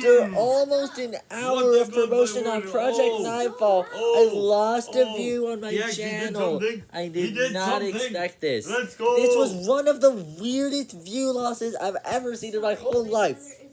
After almost an hour of promotion on Project Oh, Nightfall, I oh, lost a oh. view on my yeah, channel. did channel. I did, did not something. expect this. This was one of the weirdest view losses I've ever seen in my whole life.